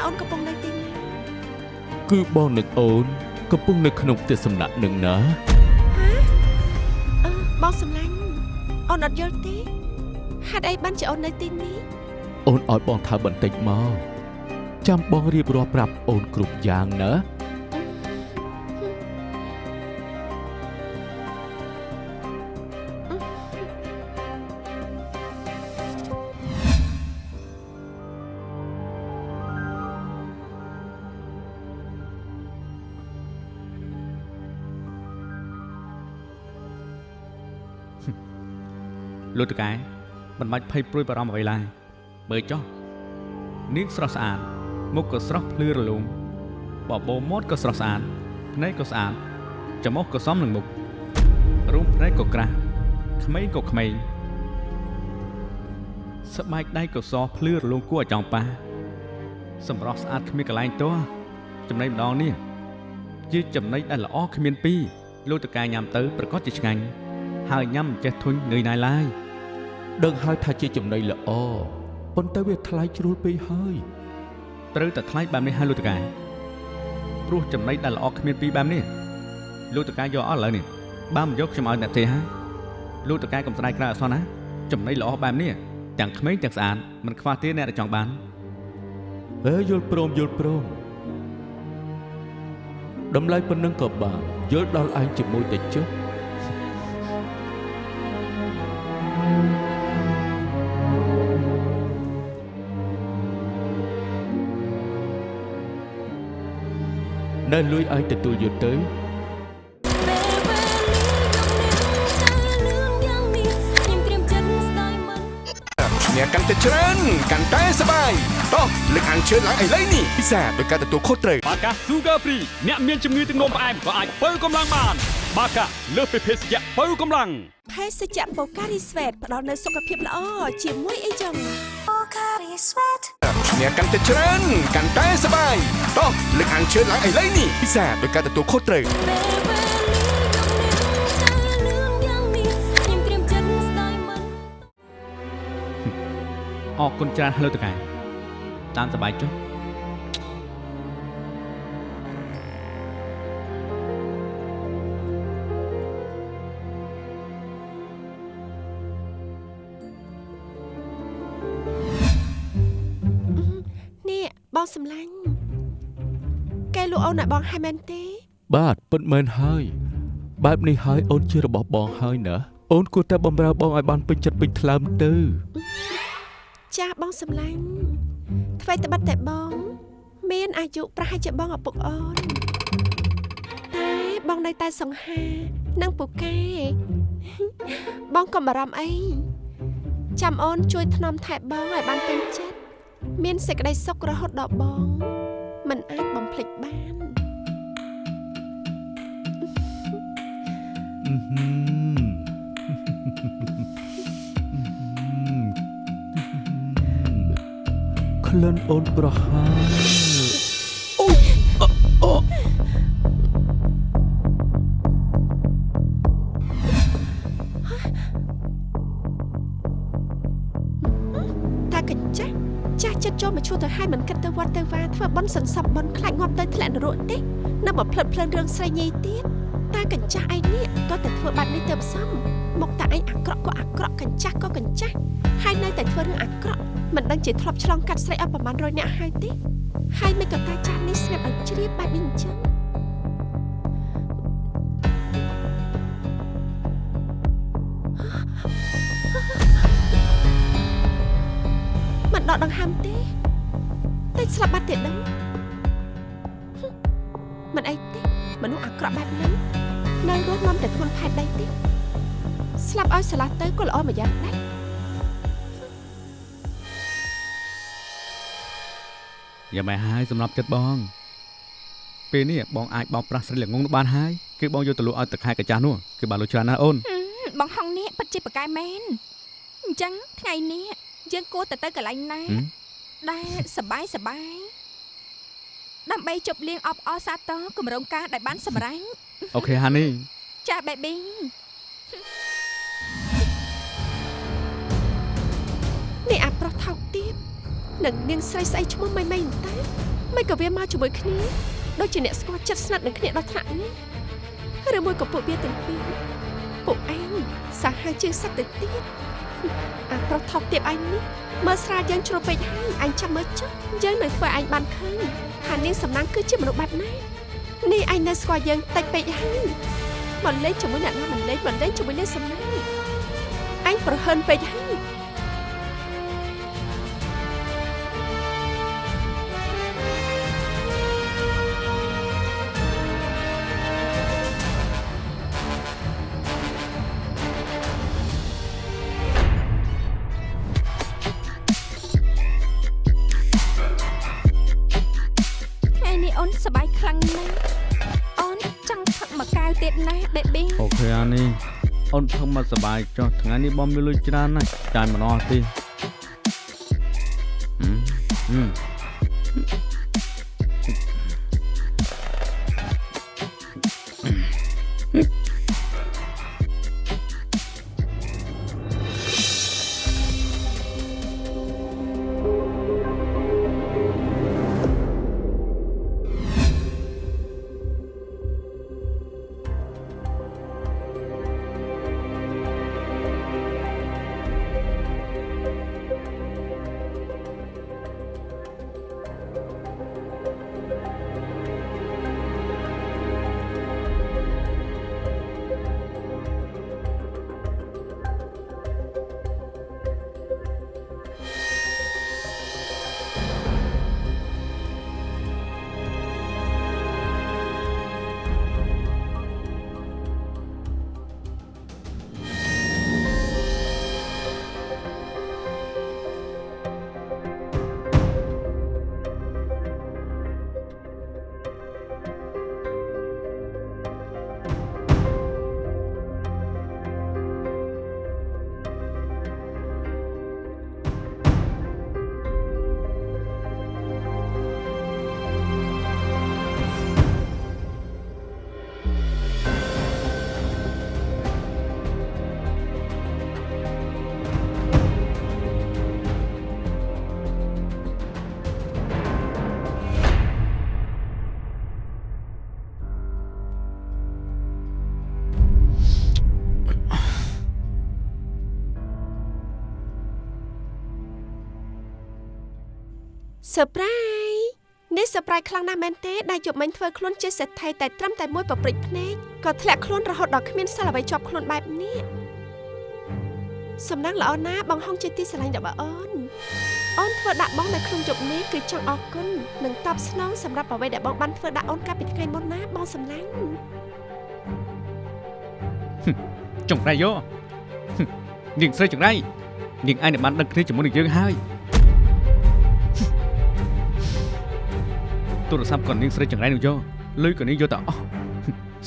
Speaker 3: ថាអូនកំពុងនៅទីណា
Speaker 4: គឺបងនឹកអូនកំពុងនៅក្នុងផ្ទះសំណាក់នឹងណា
Speaker 3: អឺបងសម្លាញ់អូនអត់យល់ទេហេតុអីបានជាអូននៅទីនេះ
Speaker 4: អូនឲ្យបងថាបន្តិចមកចាំបងរៀបរាប់ប្រាប់អូនគ្រប់យ៉ាងណា
Speaker 5: លោកតកែមិនបាច់ភ័យព្រួយបារម្ភអ្វីឡើយមើលចុះនាងស្រស់ស្អាតមុខក៏ស្រស់ភ្លឺរលោងបបោមាត់ក៏ស្រស់ស្អាតភ្នែកក៏ស្អាតច្រមុះក៏សមនឹងមុខរូបភ្នែកក៏ក្រាស់ក្មេងក៏ក្មេងស្បែកដៃក៏សភ្លឺរលោងគួរឲ្យចង់ប៉ះសម្រស់ស្អាតគ្មានកន្លែងទាស់ចំណីម្ដងនេះជាចំណីដែលល្អគ្មានពីរលោកតកែញ៉ាំទៅប្រកាសជាឆ្ងាញ់ហើយញ៉ាំមិនចេះធុញនឿយណាយឡើយ
Speaker 4: ដឹងហើយថាជាចំណីល្អប៉ុន្តែវាថ្លៃជ្រុលពេកហើយ
Speaker 5: ត្រូវតែថ្លៃបែបនេះហើយលោកតកែព្រោះចំណីដែលល្អគ្មានពីរបែបនេះលោកតកែយកអស់ឥឡូវនេះបើមិនយកខ្ញុំឲ្យអ្នកទេហើយលោកតកែកំស្ដាយក្រៅអសោះណាចំណីល្អបែបនេះទាំងក្មេងទាំងស្អាតមិនខ្វះទេអ្នកដែលចង់បាន
Speaker 4: ហេយល់ព្រមយល់ព្រមតម្លៃប៉ុណ្ណឹងក៏បានយល់ដល់ឯងជាមួយតែចុះ ណែលួយឯងទទួលយកទៅ
Speaker 2: ពេលវេលាយកនាងទៅលឿនយ៉ាងនេះខ្ញុំត្រៀមចិត្តស្ដាយមិន
Speaker 7: អ្នកកាន់តែច្រើនកាន់តែសប្បាយតោះលើកអានជឿនឡើងឥឡូវនេះពិសាដោយការទទួលខុសត្រូវ
Speaker 8: បាកា Sugar Free អ្នកមានជំងឺទឹកនោមផ្អែមក៏អាចបើកម្លាំងបាន បាកាលើសពីភេសជ្ជៈបើកម្លាំង
Speaker 3: ភេសជ្ជៈបូការីស្វេតផ្ដល់នូវសុខភាពល្អជាមួយអីចឹង
Speaker 7: អ្នកកាន់តែច្រើនកាន់តែសប្បាយតោះលើកអានជឿនឡើងឥឡូវនេះពិសាដោយការទទួលខុសត្រូវ
Speaker 2: ពេលវេលាយកនាងទៅលឿនយ៉ាងនេះខ្ញុំត្រៀមចិត្តស្ដាយមិន
Speaker 5: អរគុណច្រើនហើយលោកតកែតាមសប្បាយចុះ
Speaker 3: ហើយមែនទេ
Speaker 4: បាទពិតមែនហើយ បែបនេះហើយអូនជារបស់បងហើយណាអូនគួរតែបំរើបងឲ្យបានពេញចិត្តពេញថ្លើមទៅ
Speaker 3: ចាស់បងសម្លាញ់ថ្មីត្បិតតែបង មានអាយុប្រហែលជាបងឪពុកអូនតែបងនៅតែសង្ហានិងពូកែបងកុំបារម្ភអីចាំអូនជួយថ្នមថែបងឲ្យបានពេញចិត្តមានសេចក្តីសុខរហូតដល់បង មិនអាចបំភ្លេចបាន
Speaker 4: ក្លិនអូនប្រហើរ
Speaker 3: តែកញ្ចាស់ចាស់ចិត្តចូលមកឈួរទៅឲ្យមិនគិតទៅវត្តទៅវាធ្វើបន់សន្សំបន់ខ្លាចងាប់ទៅធ្លាក់នរកទេនៅមកផ្លិតផ្លិនរឿងស្រីញីទៀត តែកញ្ចាស់ឯងនេះតើតែធ្វើបាត់នេះទៅផ្សំមកតាឯងអាក្រក់ក៏អាក្រក់កញ្ចាស់ក៏កញ្ចាស់ហើយនៅតែធ្វើរឿងអាក្រក់មិនដឹងជាធ្លាប់ឆ្លងកាត់ស្រីអស់ប្រមាណ100នាក់ហើយទេហើយមិនក៏តាចាស់នេះស្រាប់ឲ្យជ្រាបបែបនេះអញ្ចឹងមិនដកដង្ហើមទេតែស្លាប់បាត់ទៀតដឹងហឹមមិនអីទេមនុស្សអាក្រក់បែបហ្នឹង នៅរស់នាំតែធ្ងន់ផែនដីទេស្លាប់ឲ្យស្រឡះទៅក៏ល្អមួយយ៉ាងដែរ
Speaker 5: យ៉ាងម៉េចហើយសម្រាប់ចិត្តបង ពេលនេះបងអាចបោកប្រាស់ស្រីល្ងងនោះបានហើយគឺបងយកទៅលក់ឲ្យទឹកខែកាចាស់នោះគឺបានលក់ច្រើនណាស់អូន
Speaker 6: ហឹមបងហងនេះពិតជាប្រកែមែនអញ្ចឹងថ្ងៃនេះយើងគួរតែទៅកន្លែងណា
Speaker 5: ហឹម
Speaker 6: ដែលសបាយសបាយដើម្បីជប់លៀងអបអរសាទរគម្រោងការដែលបានសម្រេច
Speaker 5: អូខេហានី
Speaker 6: ចា baby
Speaker 3: នេះអាប្រុសថោកទាបនិងនាងស្រីស្អីឈ្មោះម៉ៃម៉ៃអន្តើមិនក៏វាមកជាមួយគ្នាដូចជាអ្នកស្គាល់ចិត្តស្និទ្ធនឹងគ្នាដល់ថ្នាក់នេះឬមួយក៏ពួកវាទាំងពីរពួកឯងសាហាវជាងសត្វទៅទៀតអាប្រុសថោកទាបឯងនេះមើលស្រាលយើងជ្រុលពេកហើយអញចាំមើលចុះយើងនឹងធ្វើឯងបានឃើញថានាងសំណាងគឺជាមនុស្សបែបណា នេះឯងនៅស្គាល់យើងតិចពេកហើយមកលេងជាមួយអ្នកណាមិនលេងមិនលេងជាមួយនាងសំណាងអញប្រហិនពេកហើយ
Speaker 6: មក
Speaker 5: សប្បាយចុះថ្ងៃនេះបងមានលុយច្រើនណាស់ចាយមិនអស់ទេហឹមហឹម
Speaker 3: សើប្រៃនេះសើប្រៃខ្លាំងណាស់មែនទេដែលយប់មិញធ្វើខ្លួនជាសេដ្ឋីតែត្រឹមតែមួយប្រព្រិចភ្នែកក៏ធ្លាក់ខ្លួនរហូតដល់គ្មានសិលអ្វីជាប់ខ្លួនបែបនេះសំណាងល្អណាស់បងហងជាទីស្រឡាញ់របស់អូនអូនធ្វើដាក់បងនៅក្នុងយប់នេះគឺចង់អរគុណនិងតបស្នងសម្រាប់អ្វីដែលបងបានធ្វើដាក់អូនកាលពីថ្ងៃមុនណាបងសំឡាញ់
Speaker 5: ចង្រៃយោហឹមនាងស្រីចង្រៃនាងឯងនឹងបានដឹកគ្នាជាមួយនឹងយើងហើយ ទូរស័ព្ទក៏នាងស្រីចង្រៃនោះយោលុយក៏នាងយកទៅអស់ហឹម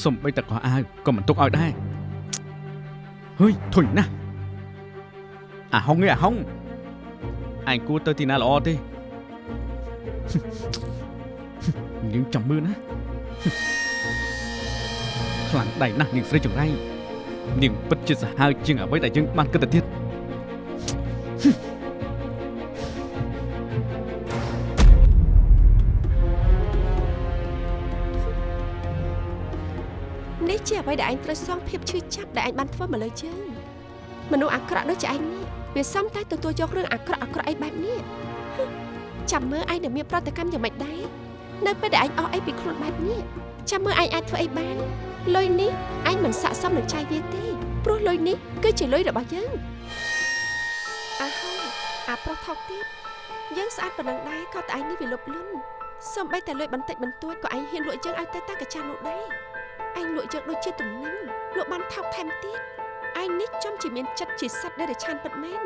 Speaker 5: សំបីតែកោះអាវក៏មិនទុកឲ្យដែរហុយធុញណាស់អាហុងឯងអាហុងឯងគួរទៅទីណាល្អទេហឹមនាងចាំមើលណាហឹមខ្លាំងដៃណាស់នាងស្រីចង្រៃនាងពិតជាសាហាវជាងអ្វីដែលយើងបានគិតទៅទៀត
Speaker 3: អ្វីដែលឯងត្រូវសងភាពឈឺចាប់ដែលឯងបានធ្វើមកលើជើងមនុស្សអាក្រក់ដូចជាឯងនេះវាសំតែទទួលយករឿងអាក្រក់អាក្រក់អីបែបនេះហឹមចាំមើលឯងនឹងមានប្រតិកម្មយ៉ាងម៉េចដែរនៅពេលដែលឯងអស់អីពីខ្លួនបែបនេះចាំមើលឯងអាចធ្វើអីបានលុយនេះឯងមិនស័ក្តិសមនឹងចាយវាទេព្រោះលុយនេះគឺជាលុយរបស់យើងអាហូអាប្រុសថោកទៀតយើងស្អាតប៉ុណ្ណឹងដែរក៏តែឯងនេះវាលុបលុនសំបីតែលុយបន្តិចបន្តួចក៏ឯងហ៊ានលក់យើងឲ្យទៅតាកាចានោះដែរ ឯងលក់យើងដូចជាទំនិញលក់បានថោកថែមទៀតឯងនេះចំជាមានចិត្តជាសត្វដែលរឆានពិតមែន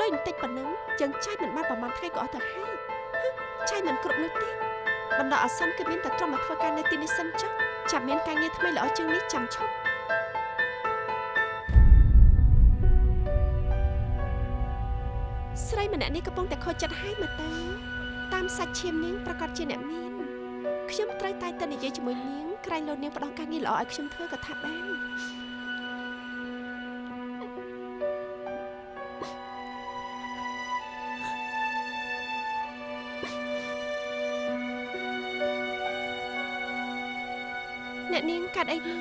Speaker 3: លុយបន្តិចប៉ុណ្ណឹងយើងចាយមិនបានប្រហែលថ្ងៃក៏អស់ទៅហើយហឹមចាយមិនគ្រប់នោះទេបណ្ដោះអាសន្នគឺមានតែត្រឹមមកធ្វើការនៅទីនេះសិនចុះចាំមានការងារថ្មីល្អជាងនេះចាំឈប់ស្រីម្នាក់នេះកំពុងតែខូចចិត្តហើយមើលទៅតាមសាច់ឈាមនាងប្រកាសជាអ្នកមាន ខ្ញុំត្រូវតែទៅនិយាយជាមួយនាងក្រែងលោកនាងផ្ដល់ការងារល្អឲ្យខ្ញុំធ្វើក៏ថាបានអ្នកនាងកាត់អីនោះ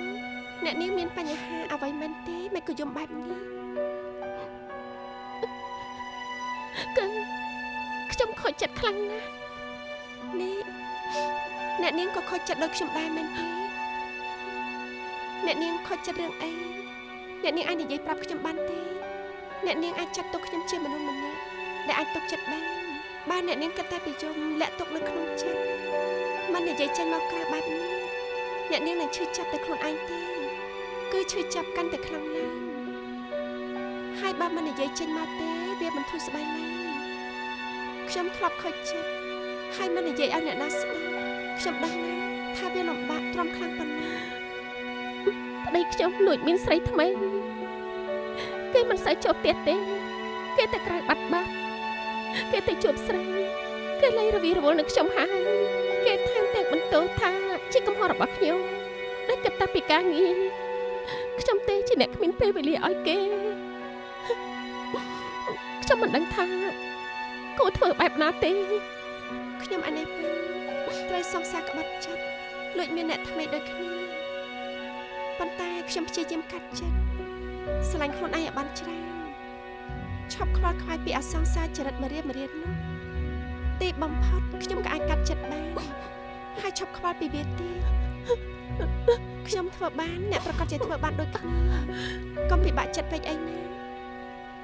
Speaker 3: អ្នកនាងមានបញ្ហាអ្វីមែនទេមិនក៏យំបែបនេះគឺខ្ញុំខូចចិត្តខ្លាំងណាស់នេះ អ្នកនាងក៏ខូចចិត្តដូចខ្ញុំដែរមែនទេអ្នកនាងខូចចិត្តរឿងអីអ្នកនាងអាចនិយាយប្រាប់ខ្ញុំបានទេ អ្នកនាងអាចចាត់ទុកខ្ញុំជាមនុស្សម្នាក់ដែលអាចទុកចិត្តបានបើអ្នកនាងគិតតែពីយំលាក់ទុកនៅក្នុងចិត្តមិននិយាយចេញមកក្រៅបែបនេះអ្នកនាងនឹងឈឺចាប់តែខ្លួនឯងទេគឺឈឺចាប់កាន់តែខ្លាំងឡើងហើយបើមិននិយាយចេញមកទេវាមិនធូរស្បើយឡើយខ្ញុំធ្លាប់ខូចចិត្តហើយមិននិយាយឲ្យអ្នកណាស្ដាប់ ខ្ញុំដឹងណាស់ថាវាលំបាកទ្រាំខ្លាំងប៉ុណ្ណាប្តីខ្ញុំលួចមានស្រីថ្មីគេមិនសូវចូលផ្ទះទេ គេតែក្រៅបាត់បាត់គេទៅជួបស្រីគេលែងរវីរវល់នឹងខ្ញុំហើយគេថែមទាំងបន្ទោសថាជាកំហុសរបស់ខ្ញុំដែលគិតតែពីការងារខ្ញុំទេជាអ្នកគ្មានពេលវេលាឲ្យគេខ្ញុំមិនដឹងថាគួរធ្វើបែបណាទេខ្ញុំអានេះពេញ ត្រូវសង្សារក្បត់ចិត្តលួចមានអ្នកថ្មីដូចគ្នាប៉ុន្តែខ្ញុំព្យាយាមកាត់ចិត្តស្រឡាញ់ខ្លួនឯងឲ្យបានច្រើនឈប់ខ្វល់ខ្វាយពីអសង្សារចរិតម្រាមម្រាននោះទីបំផុតខ្ញុំក៏អាចកាត់ចិត្តបានហើយឈប់ខ្វល់ពីវាទៀតខ្ញុំធ្វើបានអ្នកប្រកាសជាធ្វើបានដូចគ្នាកុំពិបាកចិត្តពេកអីណា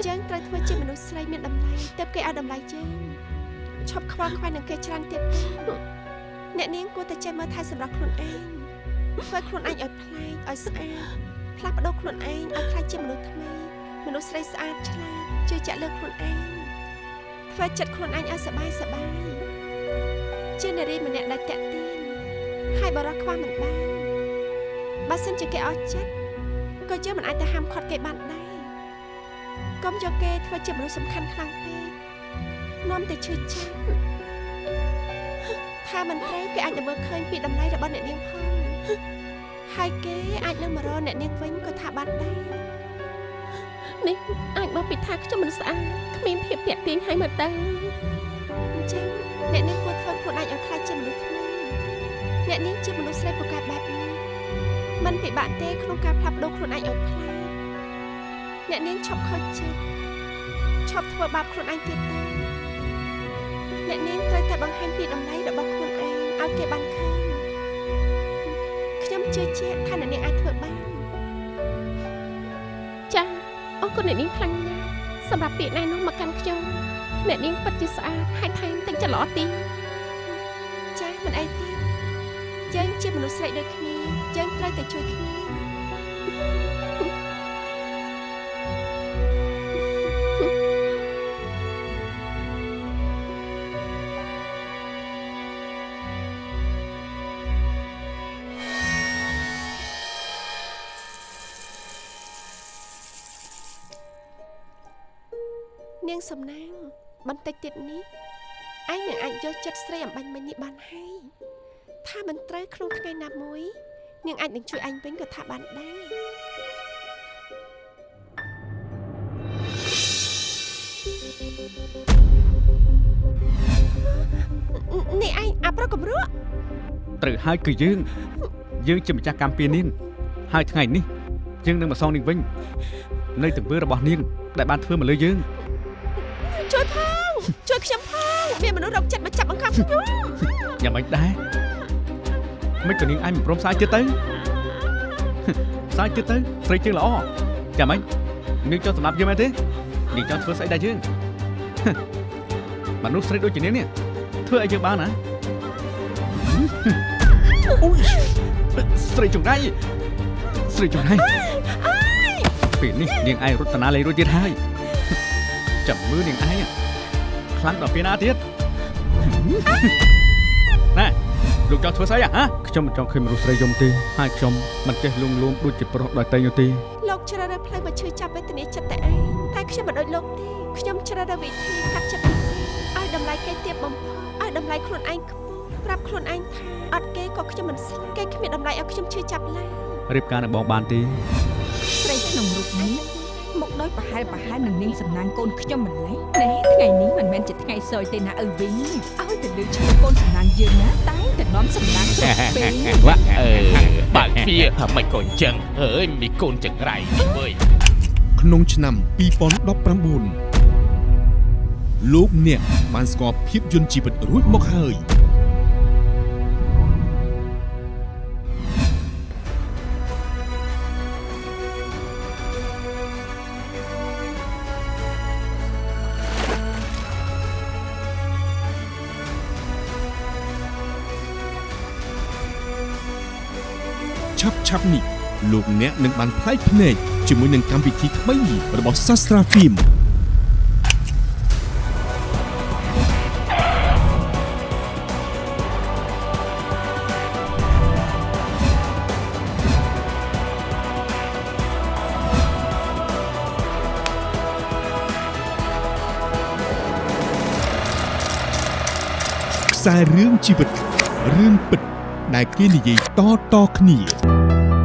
Speaker 3: យើងត្រូវធ្វើជាមនុស្សស្រីមានតម្លៃទើបគេឲ្យតម្លៃយើងឈប់ខ្វល់ខ្វាយនឹងគេច្រើនទៀតទេ អ្នកនាងគួរតែចេះមើលថែសម្រាប់ខ្លួនឯងធ្វើខ្លួនឯងឲ្យប្លែកឲ្យស្អាតផ្លាស់ប្ដូរខ្លួនឯងឲ្យក្លាយជាមនុស្សថ្មីមនុស្សស្រីស្អាតឆ្លាតជឿជាក់លើខ្លួនឯងធ្វើចិត្តខ្លួនឯងឲ្យសบายសบายជានារីម្នាក់ដែលតាក់ទាញហើយបរោះខ្វះមិនបានបើសិនជាគេអស់ចិត្តក៏យើងមិនអាចទៅហាមឃាត់គេបានដែរកុំយកគេធ្វើជាមនុស្សសំខាន់ខ្លាំងពេកនាំតែឈឺចាប់ ថាមិនត្រូវគេអាចនឹងមើលឃើញពីតម្លៃរបស់អ្នកនាងផងហើយគេអាចនឹងមករកអ្នកនាងវិញក៏ថាបានដែរនេះអាចមកពីថាខ្ញុំមិនស្អាតគ្មានភាពតាក់ទាញឲ្យមើលទៅអញ្ចឹងអ្នកនាងគួរធ្វើខ្លួនឯងឲ្យខ្លាចជាមនុស្សថ្មីអ្នកនាងជាមនុស្សស្រីពូកែបែបនេះมันពិបាកទេក្នុងការផ្លាស់ប្ដូរខ្លួនឯងឲ្យប្លែកអ្នកនាងឈប់ខូចចិត្តឈប់ធ្វើបាបខ្លួនឯងទៀតទៅ អ្នកនាងត្រូវតែបង្ហាញពីតម្លៃរបស់ខ្លួនឯងឲ្យគេបានឃើញខ្ញុំជឿជាក់ថាអ្នកនាងអាចធ្វើបានចាអរគុណអ្នកនាងខ្លាំងណាស់សម្រាប់ពាក្យណែនាំមកកាន់ខ្ញុំអ្នកនាងពិតជាស្អាតហើយថែមទាំងច្រឡោទៀតចាមិនអីទេយើងជាមនុស្សស្រីដូចគ្នាយើងត្រូវតែជួយគ្នានា តិចទៀតនេះឯងនឹងអាចយកចិត្តស្រីអំបញ្ញមិញនេះបានហើយថាមិនត្រូវក្នុងថ្ងៃណាមួយនាងអាចនឹងជួយឯងវិញក៏ថាបានដែរនេះឯងអាប្រុសកំរក់
Speaker 8: ត្រូវហើយគឺយើង យើងជាម្ចាស់កម្មពៀនាងហើយថ្ងៃនេះយើងនឹងមកសងនាងវិញ នៅទង្វើរបស់នាងដែលបានធ្វើមកលើយើង
Speaker 3: ជួយ ផងជួយខ្ញុំផងមានមនុស្សរកចិត្តមកចាប់បង្ខំខ្ញុំ
Speaker 8: យ៉ាងម៉េចដែរមិនក៏នាងឯងមិនព្រមផ្សាយទៀតទៅផ្សាយទៀតទៅស្រីជើងល្អយ៉ាងម៉េចនាងចង់សម្រាប់យើងមែនទេនាងចង់ធ្វើស្អីដែរយើងមនុស្សស្រីដូចជានាងនេះធ្វើឲ្យយើងបានណាអូយស្រីចង្រៃស្រីចង្រៃពេលនេះនាងឯងរត់តាណាលេងរួចទៀតហើយចាំមើលនាងឯង ខ្លាំងដល់ពេលណាទៀតណែលោកចង់ធ្វើស្អីហ៎ខ្ញុំមិនចង់ឃើញមនុស្សស្រីយំទេហើយខ្ញុំមិនចេះលួងលោមដូចជាប្រុសដោយតែនោះទេ
Speaker 3: លោកជ្រើសរើសផ្លូវមកឈឺចាប់វេទនាចិត្តតែឯងតែខ្ញុំមិនដូចលោកទេខ្ញុំជ្រើសរើសវិធីកាត់ចិត្តឯងឲ្យតម្លៃគេទាបបំផុតឲ្យតម្លៃខ្លួនឯងខ្ពស់ប្រាប់ខ្លួនឯងថាអត់គេក៏ខ្ញុំមិនស្លាប់គេគ្មានតម្លៃឲ្យខ្ញុំឈឺចាប់ឡើយ
Speaker 5: រៀបការនឹងបងបានទេ
Speaker 6: ស្រីក្នុងរូបនេះ មកដោយប្រហែលប្រហែលនឹងនាងសំណាងកូនខ្ញុំម្លេះណែថ្ងៃនេះមិនមែនជាថ្ងៃសោយទេណាឪវិញឲ្យទៅលើឈ្មោះកូនសំណាងយើងណាតែតែនាំសំណាងគ្រប់ពេល
Speaker 4: វ៉ាអឺបើកទ្វារថាមិនក៏អញ្ចឹងអើយមីកូនចង្រៃនេះវើយ
Speaker 9: ក្នុងឆ្នាំ2019លោកអ្នកបានស្គាល់ភាពយន្តជីវិតរួចមកហើយ ឆាប់ឆាប់នេះលោកអ្នកនឹងបានផ្លែកភ្នែកជាមួយនឹងកម្មវិធីថ្មីរបស់ Sastra Film ខ្សែរឿងជីវិតរឿងពិត ដែលគេនិយាយតៗគ្នា